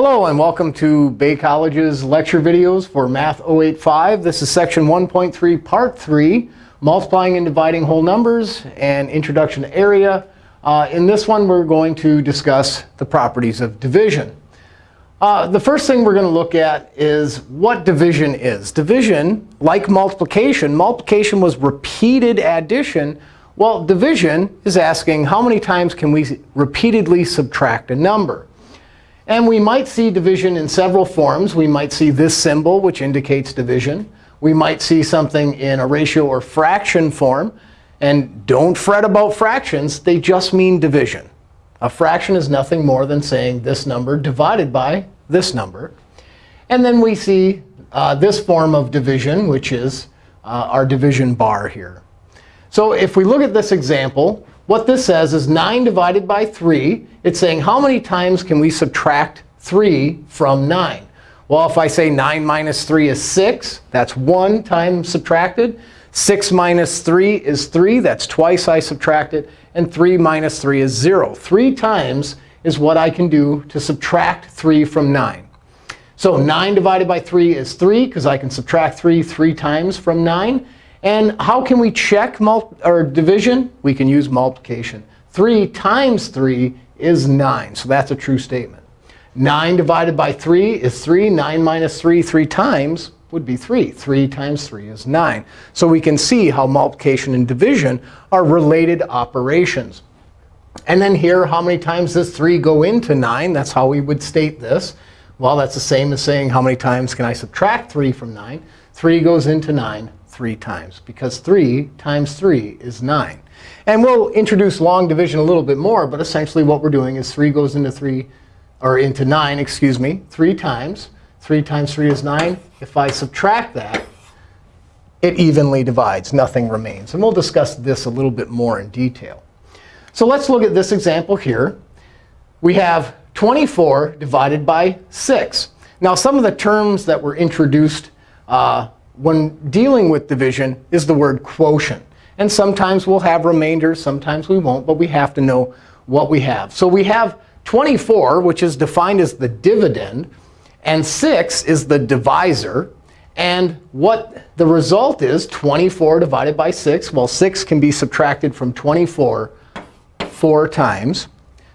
Hello, and welcome to Bay College's lecture videos for Math 085. This is section 1.3, part 3, multiplying and dividing whole numbers and introduction to area. Uh, in this one, we're going to discuss the properties of division. Uh, the first thing we're going to look at is what division is. Division, like multiplication, multiplication was repeated addition. Well, division is asking how many times can we repeatedly subtract a number. And we might see division in several forms. We might see this symbol, which indicates division. We might see something in a ratio or fraction form. And don't fret about fractions. They just mean division. A fraction is nothing more than saying this number divided by this number. And then we see uh, this form of division, which is uh, our division bar here. So if we look at this example, what this says is 9 divided by 3. It's saying how many times can we subtract 3 from 9? Well, if I say 9 minus 3 is 6, that's 1 time subtracted. 6 minus 3 is 3. That's twice I subtracted. And 3 minus 3 is 0. 3 times is what I can do to subtract 3 from 9. So 9 divided by 3 is 3, because I can subtract 3 three times from 9. And how can we check or division? We can use multiplication. 3 times 3 is 9. So that's a true statement. 9 divided by 3 is 3. 9 minus 3 three times would be 3. 3 times 3 is 9. So we can see how multiplication and division are related operations. And then here, how many times does 3 go into 9? That's how we would state this. Well, that's the same as saying how many times can I subtract 3 from 9. 3 goes into 9 three times, because 3 times 3 is 9. And we'll introduce long division a little bit more. But essentially, what we're doing is 3 goes into 3, or into 9, excuse me, 3 times. 3 times 3 is 9. If I subtract that, it evenly divides. Nothing remains. And we'll discuss this a little bit more in detail. So let's look at this example here. We have 24 divided by 6. Now, some of the terms that were introduced uh, when dealing with division is the word quotient. And sometimes we'll have remainders, sometimes we won't, but we have to know what we have. So we have 24, which is defined as the dividend, and 6 is the divisor. And what the result is, 24 divided by 6, well, 6 can be subtracted from 24 four times.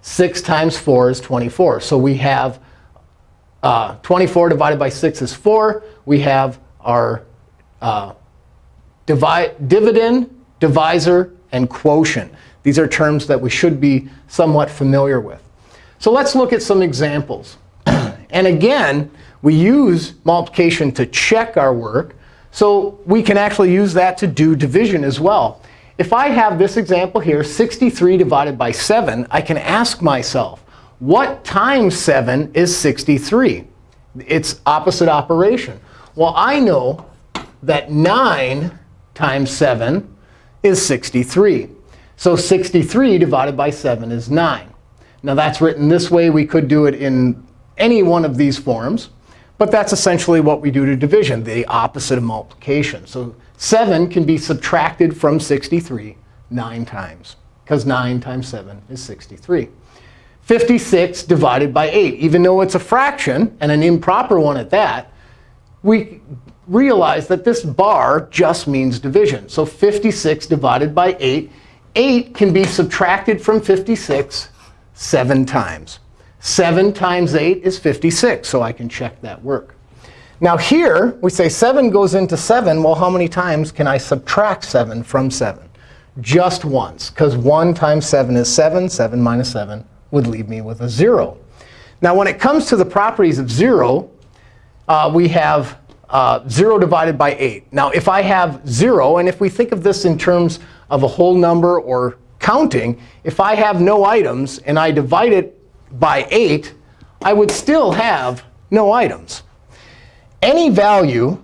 6 times 4 is 24. So we have uh, 24 divided by 6 is 4. We have our uh, dividend, divisor, and quotient. These are terms that we should be somewhat familiar with. So let's look at some examples. and again, we use multiplication to check our work. So we can actually use that to do division as well. If I have this example here, 63 divided by 7, I can ask myself, what times 7 is 63? It's opposite operation. Well, I know that 9 times 7 is 63. So 63 divided by 7 is 9. Now that's written this way. We could do it in any one of these forms. But that's essentially what we do to division, the opposite of multiplication. So 7 can be subtracted from 63 9 times, because 9 times 7 is 63. 56 divided by 8. Even though it's a fraction, and an improper one at that, we realize that this bar just means division. So 56 divided by 8. 8 can be subtracted from 56 7 times. 7 times 8 is 56. So I can check that work. Now here, we say 7 goes into 7. Well, how many times can I subtract 7 from 7? Just once, because 1 times 7 is 7. 7 minus 7 would leave me with a 0. Now, when it comes to the properties of 0, uh, we have uh, 0 divided by 8. Now, if I have 0, and if we think of this in terms of a whole number or counting, if I have no items and I divide it by 8, I would still have no items. Any value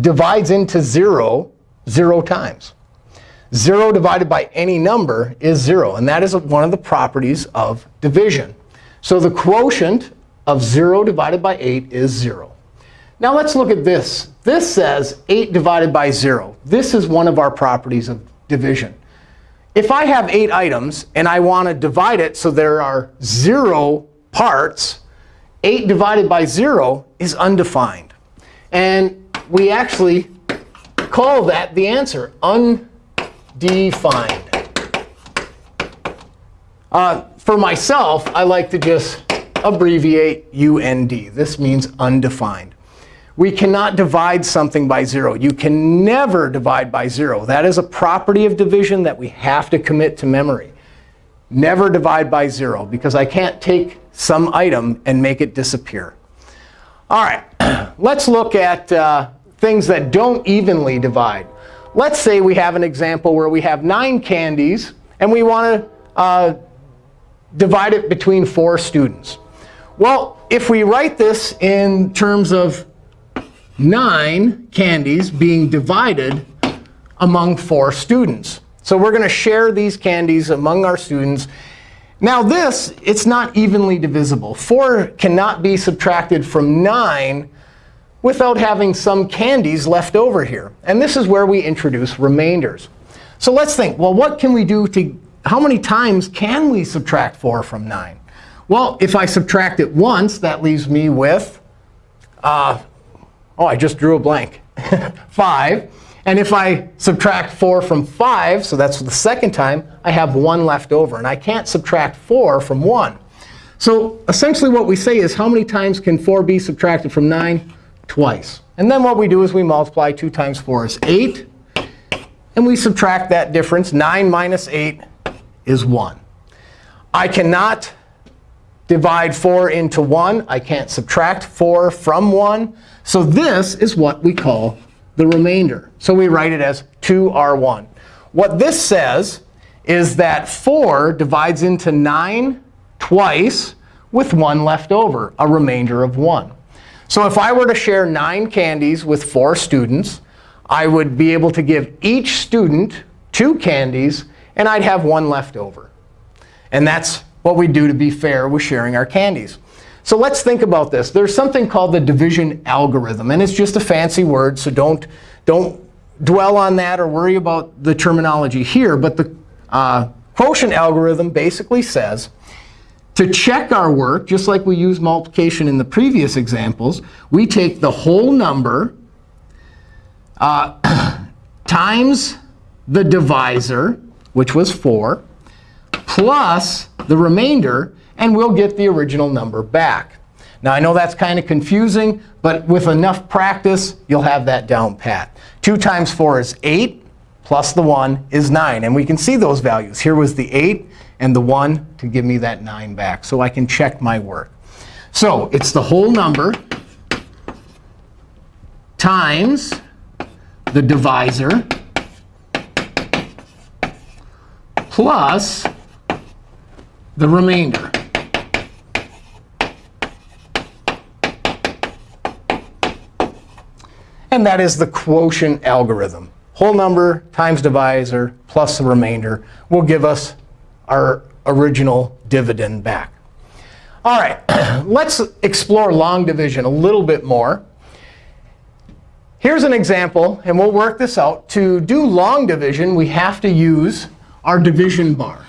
divides into 0 0 times. 0 divided by any number is 0. And that is one of the properties of division. So the quotient of 0 divided by 8 is 0. Now let's look at this. This says 8 divided by 0. This is one of our properties of division. If I have 8 items and I want to divide it so there are 0 parts, 8 divided by 0 is undefined. And we actually call that the answer, undefined. Uh, for myself, I like to just abbreviate UND. This means undefined. We cannot divide something by 0. You can never divide by 0. That is a property of division that we have to commit to memory. Never divide by 0, because I can't take some item and make it disappear. All right, let's look at uh, things that don't evenly divide. Let's say we have an example where we have 9 candies, and we want to uh, divide it between 4 students. Well, if we write this in terms of 9 candies being divided among 4 students. So we're going to share these candies among our students. Now this, it's not evenly divisible. 4 cannot be subtracted from 9 without having some candies left over here. And this is where we introduce remainders. So let's think, well, what can we do to, how many times can we subtract 4 from 9? Well, if I subtract it once, that leaves me with, uh, oh, I just drew a blank, 5. And if I subtract 4 from 5, so that's the second time, I have 1 left over. And I can't subtract 4 from 1. So essentially what we say is, how many times can 4 be subtracted from 9? twice. And then what we do is we multiply 2 times 4 is 8. And we subtract that difference. 9 minus 8 is 1. I cannot divide 4 into 1. I can't subtract 4 from 1. So this is what we call the remainder. So we write it as 2r1. What this says is that 4 divides into 9 twice with 1 left over, a remainder of 1. So if I were to share 9 candies with 4 students, I would be able to give each student 2 candies, and I'd have 1 left over. And that's what we do to be fair with sharing our candies. So let's think about this. There's something called the division algorithm. And it's just a fancy word, so don't, don't dwell on that or worry about the terminology here. But the uh, quotient algorithm basically says to check our work, just like we used multiplication in the previous examples, we take the whole number uh, times the divisor, which was 4, plus the remainder, and we'll get the original number back. Now, I know that's kind of confusing, but with enough practice, you'll have that down pat. 2 times 4 is 8, plus the 1 is 9. And we can see those values. Here was the 8 and the 1 to give me that 9 back. So I can check my work. So it's the whole number times the divisor plus the remainder. And that is the quotient algorithm. Whole number times divisor plus the remainder will give us our original dividend back. All right, let's explore long division a little bit more. Here's an example, and we'll work this out. To do long division, we have to use our division bar.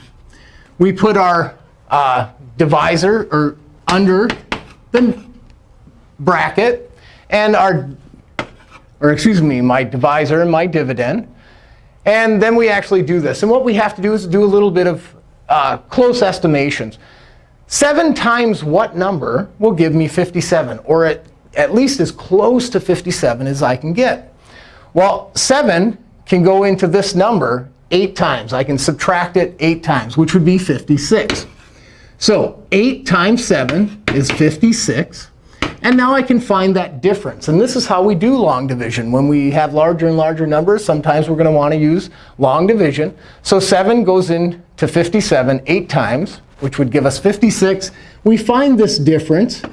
We put our uh, divisor or under the bracket, and our, or excuse me, my divisor and my dividend. And then we actually do this. And what we have to do is do a little bit of uh, close estimations. 7 times what number will give me 57, or at, at least as close to 57 as I can get? Well, 7 can go into this number 8 times. I can subtract it 8 times, which would be 56. So 8 times 7 is 56. And now I can find that difference. And this is how we do long division. When we have larger and larger numbers, sometimes we're going to want to use long division. So 7 goes into 57 8 times, which would give us 56. We find this difference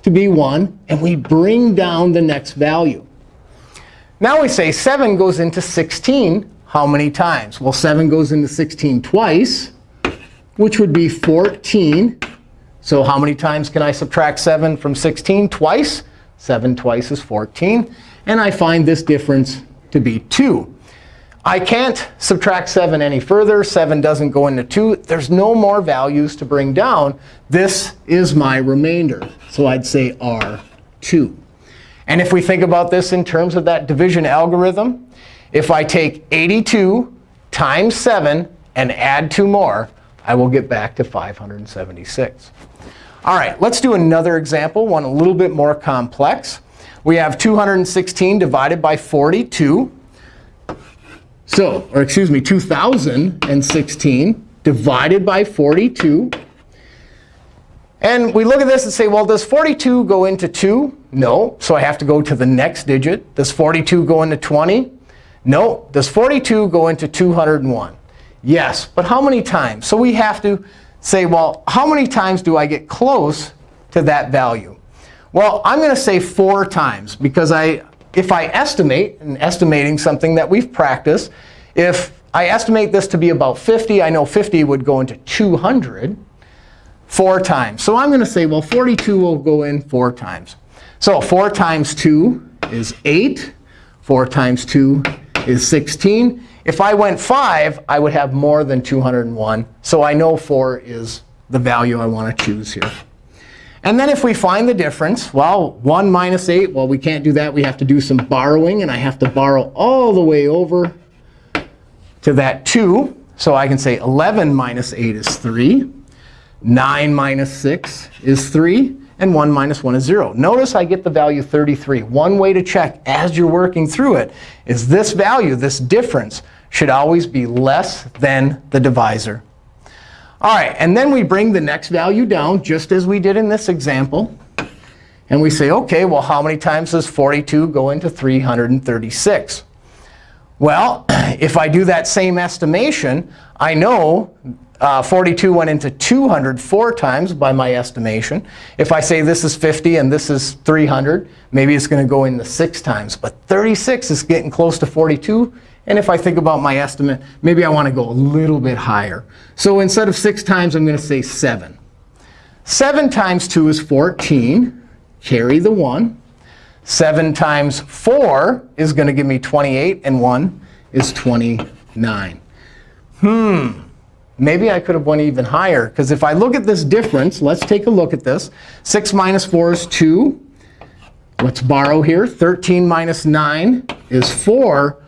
to be 1, and we bring down the next value. Now we say 7 goes into 16 how many times? Well, 7 goes into 16 twice, which would be 14 so how many times can I subtract 7 from 16? Twice. 7 twice is 14. And I find this difference to be 2. I can't subtract 7 any further. 7 doesn't go into 2. There's no more values to bring down. This is my remainder. So I'd say R2. And if we think about this in terms of that division algorithm, if I take 82 times 7 and add 2 more, I will get back to 576. All right, let's do another example, one a little bit more complex. We have 216 divided by 42. So, or excuse me, 2016 divided by 42. And we look at this and say, well, does 42 go into 2? No. So I have to go to the next digit. Does 42 go into 20? No. Does 42 go into 201? Yes. But how many times? So we have to say, well, how many times do I get close to that value? Well, I'm going to say 4 times. Because I, if I estimate, and estimating something that we've practiced, if I estimate this to be about 50, I know 50 would go into 200 four times. So I'm going to say, well, 42 will go in four times. So 4 times 2 is 8. 4 times 2 is 16. If I went 5, I would have more than 201. So I know 4 is the value I want to choose here. And then if we find the difference, well, 1 minus 8, well, we can't do that. We have to do some borrowing. And I have to borrow all the way over to that 2. So I can say 11 minus 8 is 3. 9 minus 6 is 3. And 1 minus 1 is 0. Notice I get the value 33. One way to check as you're working through it is this value, this difference, should always be less than the divisor. All right, and then we bring the next value down, just as we did in this example. And we say, OK, well, how many times does 42 go into 336? Well, if I do that same estimation, I know uh, 42 went into 200 four times by my estimation. If I say this is 50 and this is 300, maybe it's going to go into six times. But 36 is getting close to 42. And if I think about my estimate, maybe I want to go a little bit higher. So instead of six times, I'm going to say 7. 7 times 2 is 14. Carry the 1. 7 times 4 is going to give me 28. And 1 is 29. Hmm. Maybe I could have went even higher. Because if I look at this difference, let's take a look at this. 6 minus 4 is 2. Let's borrow here. 13 minus 9 is 4.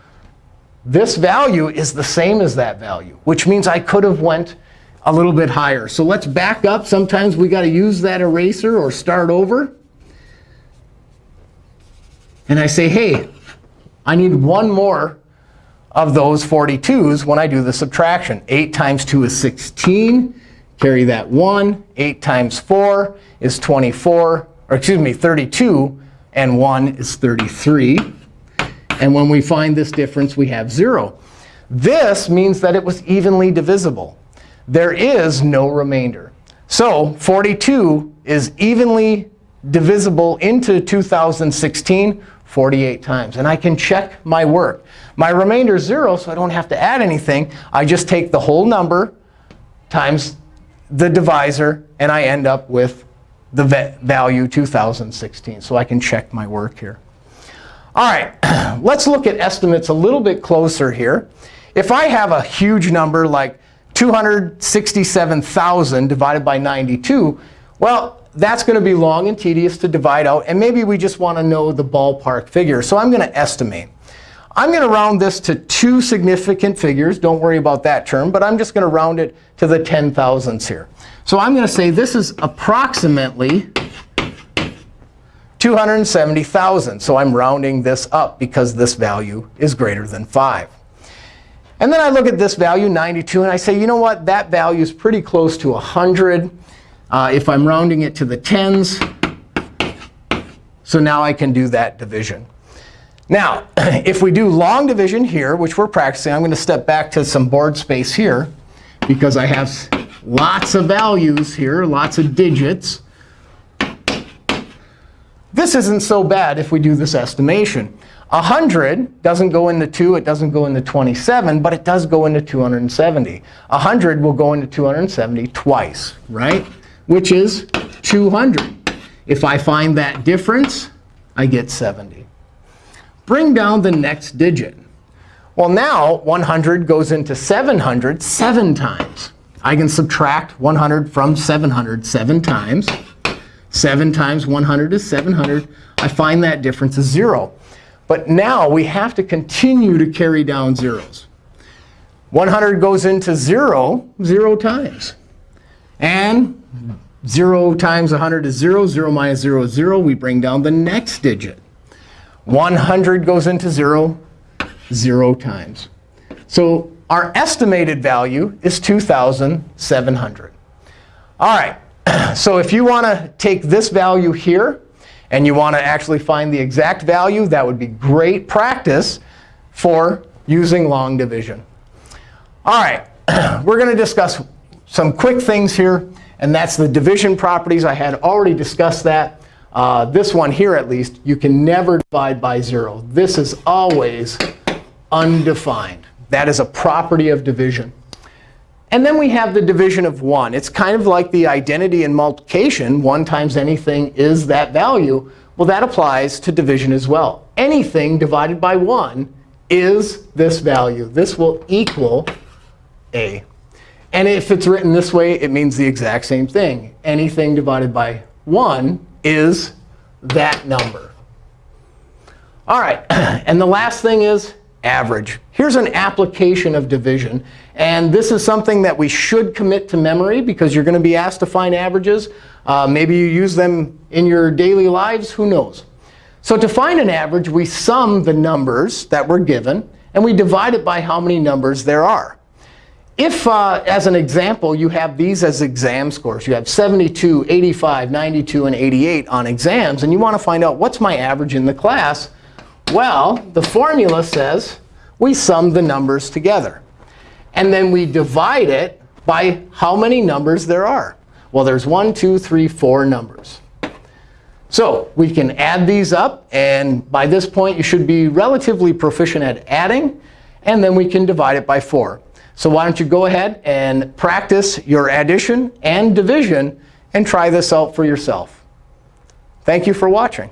This value is the same as that value, which means I could have went a little bit higher. So let's back up. Sometimes we got to use that eraser or start over. And I say, hey, I need one more of those 42s when I do the subtraction. 8 times 2 is 16. Carry that 1. 8 times 4 is 24. Or excuse me, 32. And 1 is 33. And when we find this difference, we have 0. This means that it was evenly divisible. There is no remainder. So 42 is evenly divisible into 2016 48 times. And I can check my work. My remainder is 0, so I don't have to add anything. I just take the whole number times the divisor, and I end up with the value 2016. So I can check my work here. All right, let's look at estimates a little bit closer here. If I have a huge number like 267,000 divided by 92, well, that's going to be long and tedious to divide out. And maybe we just want to know the ballpark figure. So I'm going to estimate. I'm going to round this to two significant figures. Don't worry about that term. But I'm just going to round it to the 10 thousandths here. So I'm going to say this is approximately 270,000. So I'm rounding this up because this value is greater than 5. And then I look at this value, 92, and I say, you know what? That value is pretty close to 100. Uh, if I'm rounding it to the tens, so now I can do that division. Now, if we do long division here, which we're practicing, I'm going to step back to some board space here because I have lots of values here, lots of digits. This isn't so bad if we do this estimation. 100 doesn't go into 2. It doesn't go into 27. But it does go into 270. 100 will go into 270 twice, right? Which is 200. If I find that difference, I get 70. Bring down the next digit. Well, now 100 goes into 700 seven times. I can subtract 100 from 700 seven times. 7 times 100 is 700. I find that difference is 0. But now we have to continue to carry down zeros. 100 goes into 0 0 times. And 0 times 100 is 0. 0 minus 0 is 0. We bring down the next digit. 100 goes into 0 0 times. So our estimated value is 2,700. All right. So if you want to take this value here, and you want to actually find the exact value, that would be great practice for using long division. All right. We're going to discuss some quick things here. And that's the division properties. I had already discussed that. Uh, this one here, at least, you can never divide by 0. This is always undefined. That is a property of division. And then we have the division of 1. It's kind of like the identity in multiplication. 1 times anything is that value. Well, that applies to division as well. Anything divided by 1 is this value. This will equal a. And if it's written this way, it means the exact same thing. Anything divided by 1 is that number. All right. And the last thing is average. Here's an application of division. And this is something that we should commit to memory, because you're going to be asked to find averages. Uh, maybe you use them in your daily lives. Who knows? So to find an average, we sum the numbers that we're given, and we divide it by how many numbers there are. If, uh, as an example, you have these as exam scores, you have 72, 85, 92, and 88 on exams, and you want to find out what's my average in the class, well, the formula says we sum the numbers together. And then we divide it by how many numbers there are. Well, there's one, two, three, four numbers. So we can add these up. And by this point, you should be relatively proficient at adding. And then we can divide it by 4. So why don't you go ahead and practice your addition and division and try this out for yourself. Thank you for watching.